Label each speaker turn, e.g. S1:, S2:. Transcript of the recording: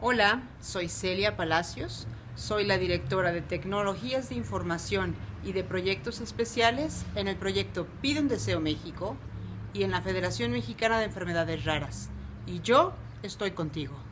S1: Hola, soy Celia Palacios, soy la directora de Tecnologías de Información y de Proyectos Especiales en el proyecto Pide un Deseo México y en la Federación Mexicana de Enfermedades Raras. Y yo estoy contigo.